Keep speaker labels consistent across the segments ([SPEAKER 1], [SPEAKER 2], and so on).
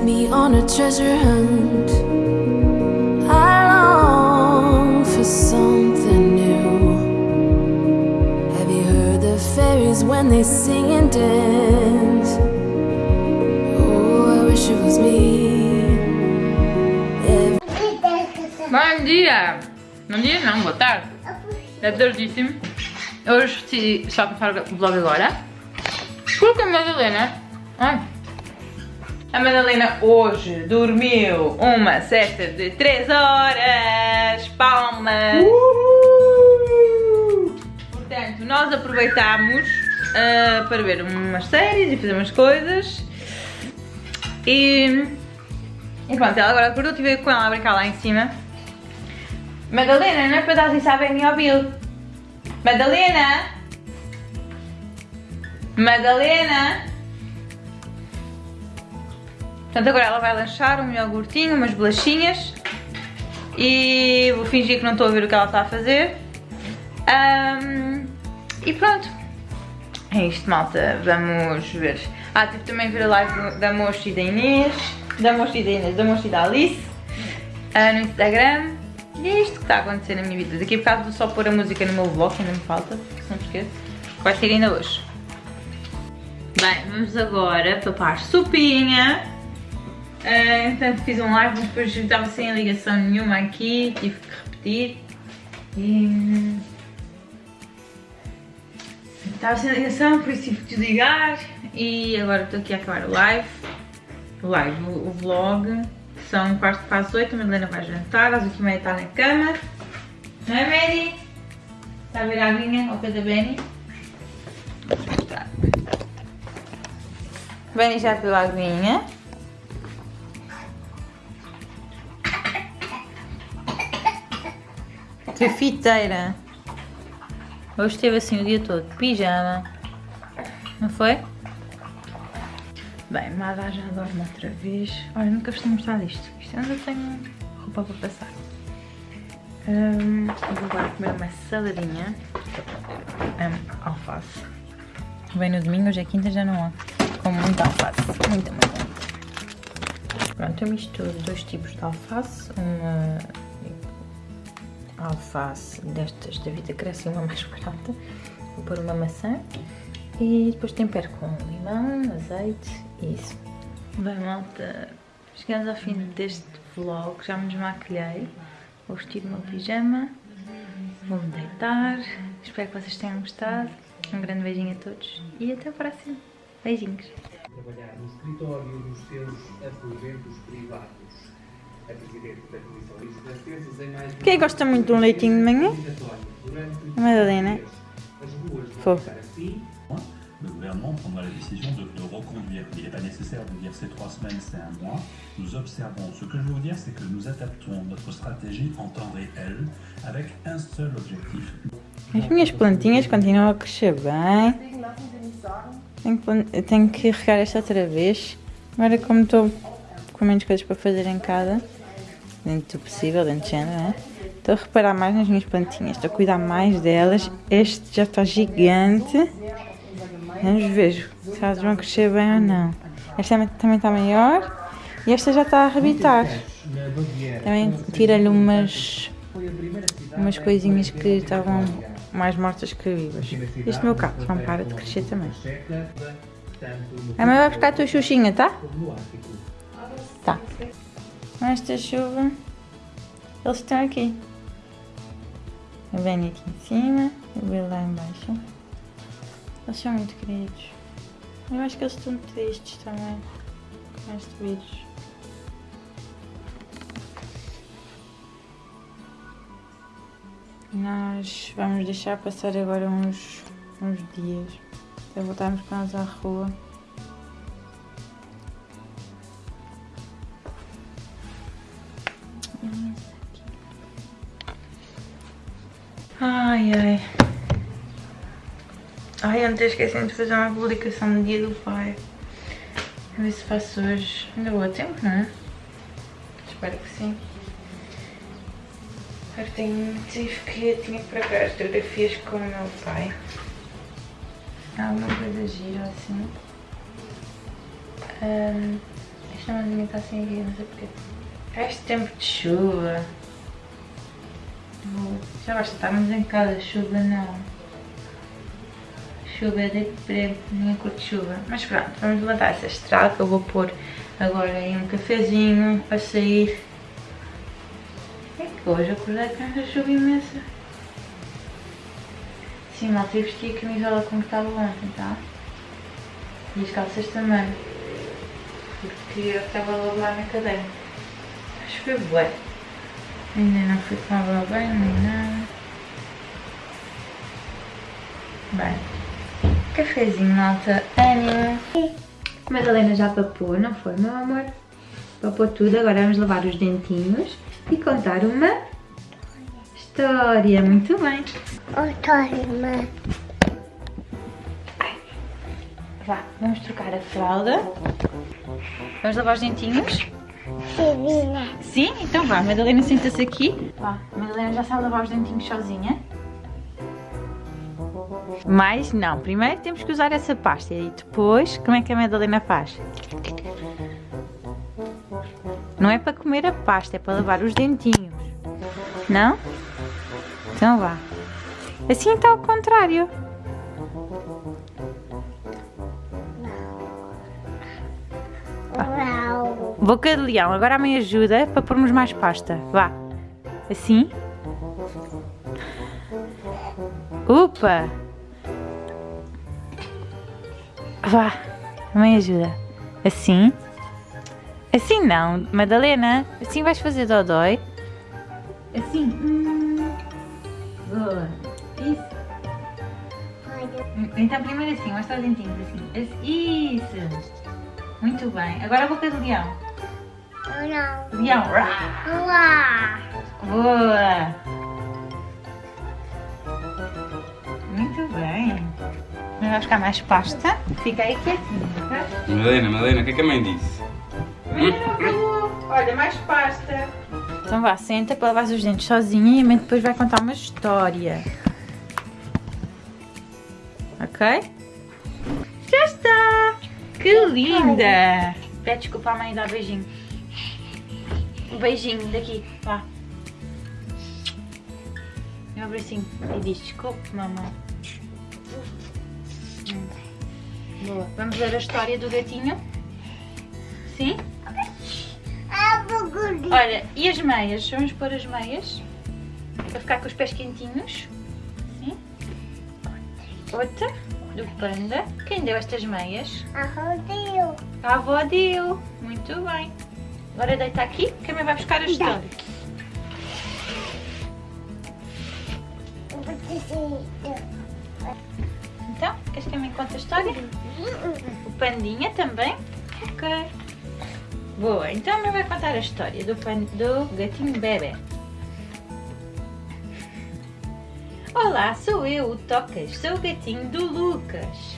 [SPEAKER 1] take me on a treasure hunt. I long for something new. Have you heard the fairies when they sing and dance? Oh, I wish it was me.
[SPEAKER 2] Bom dia! Bom dia não, boa tarde. É tardíssimo. Hoje decidi só começar o vlog agora. Porque a Madalena... Ai. A Madalena hoje dormiu uma cesta de 3 horas. Palmas! Portanto, nós aproveitámos ah, para ver umas séries e fazer umas coisas. E... E pronto, ela agora acordou, estive com ela a brincar lá em cima. Madalena, não é para dar isso à Benny ao Bill. Madalena! Madalena! Portanto, agora ela vai lanchar um iogurtinho, umas bolachinhas. E vou fingir que não estou a ver o que ela está a fazer. Ahm, e pronto. É isto, malta. Vamos ver. Ah, tive também ver a live da Mocha e da Inês. Da Mocha e da Inês, da Mocha e da Alice. ah, no Instagram. E é isto que está a acontecer na minha vida. Daqui a bocado vou só pôr a música no meu vlog, ainda me falta, se não me esqueço. Vai ser ainda hoje. Bem, vamos agora papar sopinha. Entretanto fiz um live, mas depois estava sem ligação nenhuma aqui, tive que repetir. E... Estava sem ligação, por isso tive que desligar. E agora estou aqui a acabar o live. O live, o, vlog. São quarto para as oito, a Madalena vai jantar, às oito e meia está na cama. Não é, Benny? Está a ver a aguinha ao pé da Benny? Vou mostrar. Benny já bebeu a aguinha. Fiteira! Hoje esteve assim o dia todo, pijama. Não foi? Bem, Mada já dorme outra vez. Olha, nunca vos tenho mostrado isto. Isto ainda tenho roupa para passar. Hum, vou agora comer uma saladinha. Hum, alface. Bem no domingo, hoje é quinta, já não há. Como muita alface. Muita, muita. Pronto, eu misturo dois tipos de alface. Uma alface destas da vida cresce uma mais barata. Vou pôr uma maçã. E depois tempero com limão, azeite e isso. Bem, malta, chegamos ao fim deste vlog. Já me desmaquilhei. Vou vestir o meu pijama. Vou-me deitar. Espero que vocês tenham gostado. Um grande beijinho a todos e até o próximo. Beijinhos.
[SPEAKER 3] trabalhar no escritório seus aposentos privados.
[SPEAKER 2] Quem gosta muito de um leitinho de manhã? A Madalena.
[SPEAKER 3] assim.
[SPEAKER 4] le gouvernement prendra la décision de, de reconduire. Il n'est pas nécessaire de dire c'est trois semaines, c'est un mois. Nous observons. Ce que je veux vous dire, c'est que nous adaptons notre stratégie en temps réel avec un seul objectif.
[SPEAKER 2] As minhas plantinhas continuam a crescer bem. Tenho que, tenho que regar esta outra vez. Agora como estou com menos coisas para fazer em casa, dentro do possível, dentro de género, né? Estou a reparar mais nas minhas plantinhas, estou a cuidar mais delas. Este já está gigante. Vamos ver se elas vão crescer bem ou não. Esta também- está maior e esta já está a arrebitar. Também tira-lhe umas, umas coisinhas que estavam mais mortas que vivas. Este meu cacto não para de crescer também. A mãe vai buscar a tua xuxinha, tá? Tá. Esta chuva, eles estão aqui. A Benny aqui em cima, o Bill lá embaixo. Eles são muito queridos. Eu acho que eles estão tristes também com este vírus. Nós vamos deixar passar agora uns, uns dias até voltarmos com eles à rua. Ai ai. Ai, ontem esqueci de fazer uma publicação no dia do pai. A ver se faço hoje. Ainda vou a tempo, não é? Espero que sim. Eu tenho, tive que, tinha que procurar as fotografias com o meu pai. Alguma coisa gira assim. Ahm, isto chamazinha está sem aqui, não sei porquê. Este tempo de chuva. Já basta estarmos em casa, chuva não. Chuva é deprê, ninguém curte chuva. Mas pronto, vamos levantar essa estrada eu vou pôr agora aí um cafezinho para sair. É que hoje acordei com esta chuva imensa. Sim, mal tive vestir a camisola como estava ontem, tá? E as calças também. Porque eu estava logo lá na cadeira. Acho que foi bué. Ainda não fui tomar banho nem nada. Bem, cafezinho, malta, ânimo. A Madalena já papou, não foi, meu amor? Papou tudo, agora vamos lavar os dentinhos e contar uma história. Muito bem.
[SPEAKER 5] Autónoma.
[SPEAKER 2] Vá, vamos trocar a fralda. Vamos lavar os dentinhos.
[SPEAKER 5] Divina.
[SPEAKER 2] Sim? Então vá, Madalena senta-se aqui. Vá, a Madalena já sabe lavar os dentinhos sozinha. Mas não, primeiro temos que usar essa pasta e depois, como é que a Madalena faz? Não é para comer a pasta, é para lavar os dentinhos. Não? Então vá. Assim está ao contrário.
[SPEAKER 5] Uau.
[SPEAKER 2] Boca de leão, agora a mãe ajuda para pormos mais pasta. Vá. Assim. Upa! Vá. A mãe ajuda. Assim. Assim não, Madalena. Assim vais fazer dodói. Assim. Hum. Boa. Isso. Então primeiro assim, mostra os dentinhos assim. Isso. Muito bem. Agora a boca do leão.
[SPEAKER 5] Não.
[SPEAKER 2] Rá.
[SPEAKER 5] Uau.
[SPEAKER 2] Boa! Muito bem. Vamos buscar mais pasta. Fica aí quietinho, tá?
[SPEAKER 6] Madalena, Madalena, o que é que a mãe disse?
[SPEAKER 2] Não. Olha, mais pasta. Então vá, senta para lavar os dentes sozinha e a mãe depois vai contar uma história. Ok? Já está! Que linda! Pede desculpa à mãe e dá beijinho. Beijinho daqui, vá. E um abracinho. E diz desculpe, mamãe. Hum. Boa. Vamos ver a história do gatinho? Sim? Olha, e as meias? Vamos pôr as meias para ficar com os pés quentinhos. Sim. Outra do panda. Quem deu estas meias?
[SPEAKER 5] A rodeio.
[SPEAKER 2] A avó deu. Muito bem. Agora deita aqui que a mãe vai buscar a história. Então, queres que a mãe conte a história? O pandinha também? Ok. Boa, então a mãe vai contar a história do, pan... do gatinho bebê. Olá, sou eu, o Tocas. Sou o gatinho do Lucas.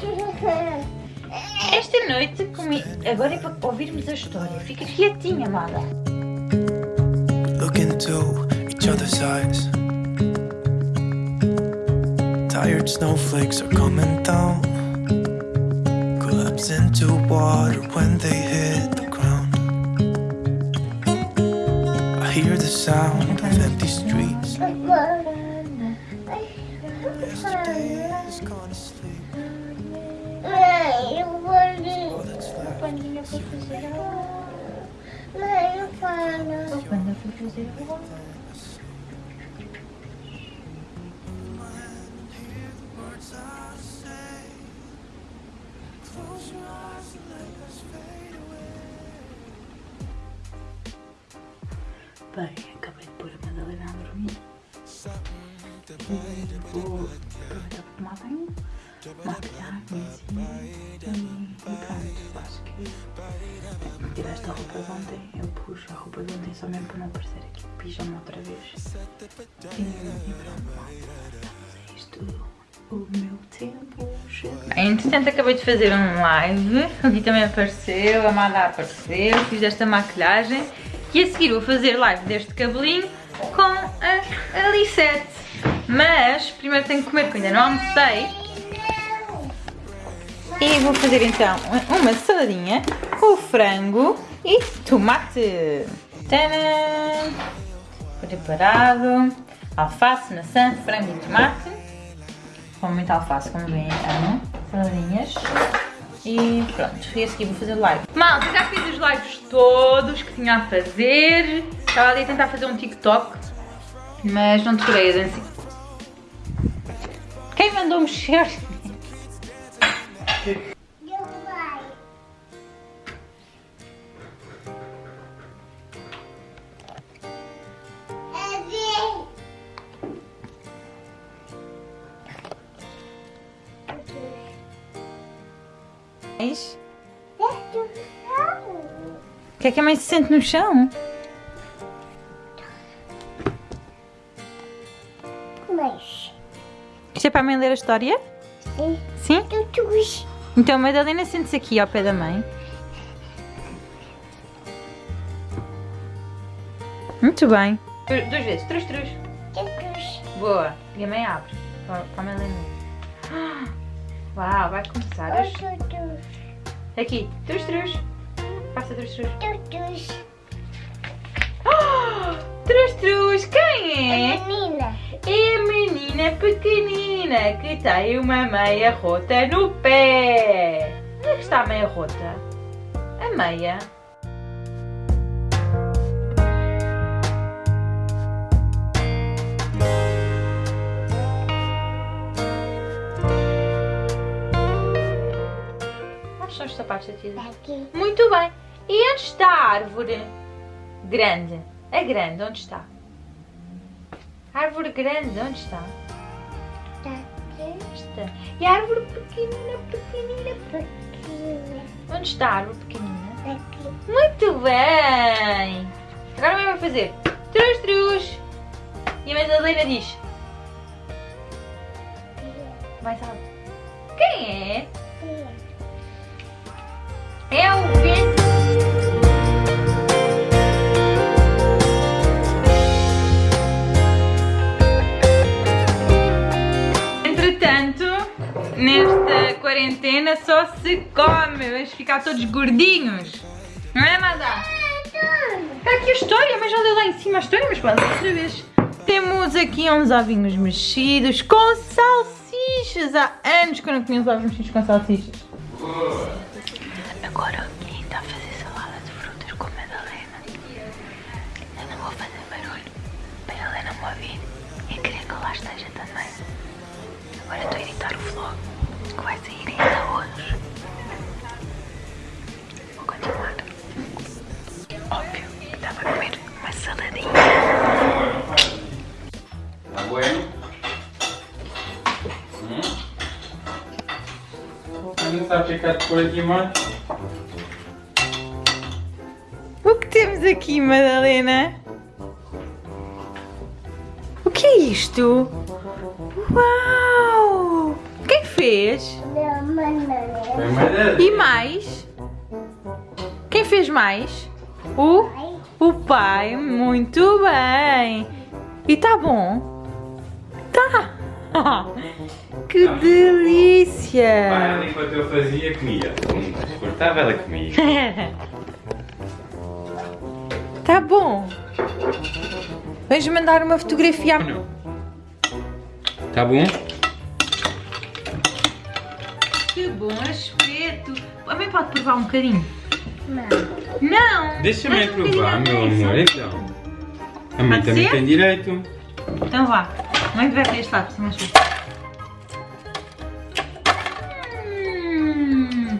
[SPEAKER 2] Esta noite comi... Agora é para ouvirmos a história. Fica quietinha, amada.
[SPEAKER 7] Look into each other's eyes. Tired snowflakes are coming down. Collapse into water when they hit the ground. I hear the sound of empty streets. Yesterday left
[SPEAKER 2] Pandinha foi fazer a
[SPEAKER 5] Mãe, fala.
[SPEAKER 2] O panda foi fazer a
[SPEAKER 7] words I say. Close your eyes and let us fade away.
[SPEAKER 2] Bem, acabei de pôr a Madalena a dormir. E vou aproveitar para tomar banho, maquilhar-me assim. E pronto, acho que tenho que tirar esta roupa de ontem. Eu puxo a roupa de ontem só mesmo para não aparecer aqui de pijama outra vez. E, e pronto, é isto o meu tempo chegou. Entretanto, acabei de fazer um live. O Gui também apareceu, a Amada apareceu. Fiz esta maquilhagem. E a seguir vou fazer live deste cabelinho com a, a Lisette. Mas primeiro tenho que comer, porque ainda não almocei. E vou fazer então uma saladinha com frango e tomate. Tadã! Preparado. Alface, maçã, frango e tomate. Com muita alface, como bem amam. Saladinhas. E pronto, e a seguir vou fazer live. Malta, já fiz os lives todos que tinha a fazer. Estava ali a tentar fazer um TikTok, mas não decorei a dancinha. Quem mandou mexer?
[SPEAKER 5] Meu pai. É.
[SPEAKER 2] Mas, o que é que a mãe se sente no chão?
[SPEAKER 5] Mas.
[SPEAKER 2] Isto é para a mãe ler a história?
[SPEAKER 5] Sim.
[SPEAKER 2] Sim?
[SPEAKER 5] Tutus.
[SPEAKER 2] Então a Madalena sente-se aqui ao pé da mãe. Muito bem. Duas vezes, trus.
[SPEAKER 5] Tutus.
[SPEAKER 2] Boa. E a mãe abre. Para a Madalena. Uau, vai começar. Aqui, trus, trus. Passa trus, trus. Trus, trus, quem é?
[SPEAKER 5] Menina.
[SPEAKER 2] É a menina pequenina que tem uma meia rota no pé. Onde é que está a meia rota? A meia. Onde estão os sapatos da. Muito bem. E onde está a árvore grande? A grande, onde está? A árvore grande, onde está?
[SPEAKER 5] Daqui.
[SPEAKER 2] Está. E a árvore pequenina, pequenina, pequenina.
[SPEAKER 5] Aqui.
[SPEAKER 2] Onde está a árvore pequenina?
[SPEAKER 5] Aqui.
[SPEAKER 2] Muito bem! Agora mãe vai fazer trus, trus. E a Madalena diz, mais alto. Quem é? É o nesta quarentena só se come. Vamos ficar todos gordinhos. Não é, Madá? Está aqui a história, mas já leu lá em cima a história, mas pode outra vez. Temos aqui uns ovinhos mexidos com salsichas. Há anos que eu não comia uns ovinhos mexidos com salsichas. Agora comer uma saladinha.
[SPEAKER 6] ¿Está bueno? ¿Mm? Vamos a checar por aqui mais.
[SPEAKER 2] O que temos aqui, Madalena? O que é isto? Uau! Quem fez?
[SPEAKER 6] Foi madeira.
[SPEAKER 2] E mais? Quem fez mais? O, o pai. Muito bem. E tá bom? Tá. Que delícia.
[SPEAKER 6] ela enquanto eu fazia, comia. Cortava, ela comia.
[SPEAKER 2] Tá bom. Vamos mandar uma fotografia.
[SPEAKER 6] Não. Tá bom?
[SPEAKER 2] Que bom aspecto. A mãe pode provar um bocadinho?
[SPEAKER 5] Não.
[SPEAKER 2] Não. Um bocadinho
[SPEAKER 6] provar, meu amor. Então. A mãe
[SPEAKER 2] Pode
[SPEAKER 6] também
[SPEAKER 2] ser?
[SPEAKER 6] tem direito.
[SPEAKER 2] Então vá. Mãe vai para este lado, se fácil. Hum.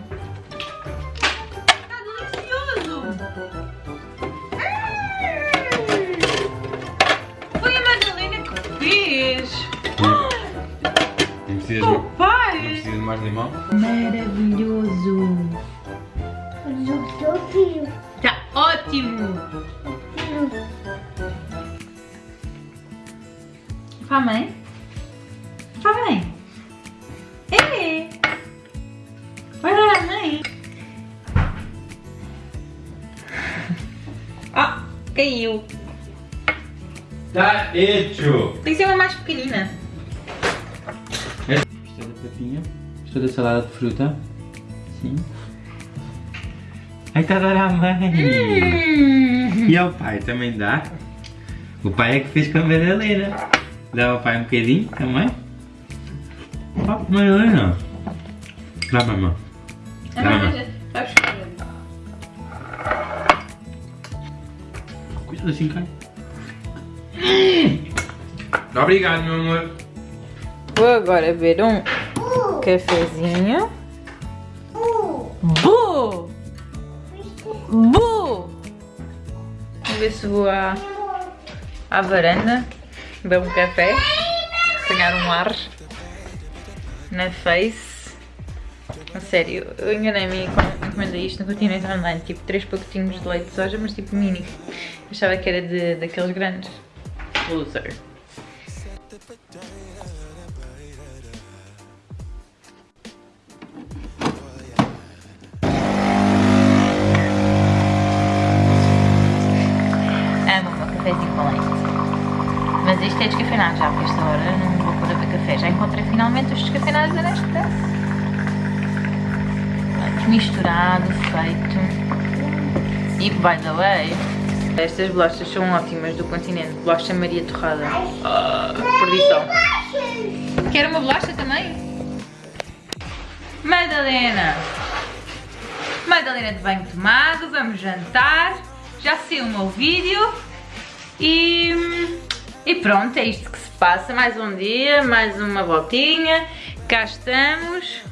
[SPEAKER 2] Está delicioso. Hum. Foi a Madalena que fez.
[SPEAKER 6] Não precisas,
[SPEAKER 2] Oh,
[SPEAKER 6] não
[SPEAKER 2] pai.
[SPEAKER 6] precisas de mais limão?
[SPEAKER 2] Maravilhoso. Caiu!
[SPEAKER 6] Tá hecho!
[SPEAKER 2] Tem que ser uma mais pequenina.
[SPEAKER 6] Gostou da papinha? Gostou da salada de fruta? Sim. Aí tá dando a mãe.
[SPEAKER 2] Hum.
[SPEAKER 6] E ao pai também dá. O pai é que fez com a Madalena. Dá ao pai um bocadinho, mãe. Ó, Madalena. Dá mamãe. Dá mamãe. Assim, cara. Obrigado, meu amor.
[SPEAKER 2] Vou agora beber um cafezinho. Bu! Bu! Vou ver se vou à, à varanda, beber um café, apanhar um ar na face. A sério, eu enganei-me quando encomendei isto no continente online, tipo 3 pacotinhos de leite de soja, mas tipo mini. Achava que era de, daqueles grandes. Loser. Misturado, feito. E by the way, estas bolachas são ótimas do continente. Bolacha Maria Torrada. Ah, perdição. Quer uma bolacha também? Madalena! Madalena de banho tomado, vamos jantar. Já saiu o meu vídeo. E, e pronto, é isto que se passa. Mais um dia, mais uma voltinha. Cá estamos.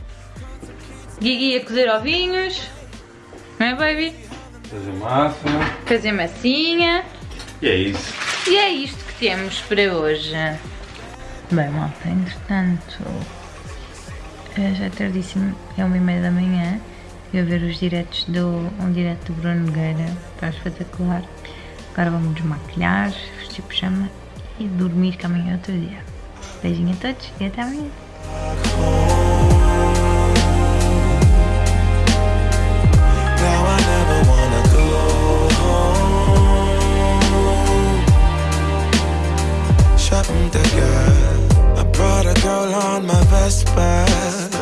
[SPEAKER 2] Guigui a cozer ovinhos. Não é, baby?
[SPEAKER 6] Fazer massa.
[SPEAKER 2] Fazer massinha.
[SPEAKER 6] E é isso.
[SPEAKER 2] E é isto que temos para hoje. Bem, malta, entretanto, já é tardíssimo, é uma e meia da manhã. Eu ver os diretos do, um direto do Bruno Nogueira, está espetacular. Agora vamos desmaquilhar, vestir pijama e dormir, que amanhã é outro dia. Beijinho a todos e até amanhã.
[SPEAKER 7] happened again I brought a girl on my Vespa.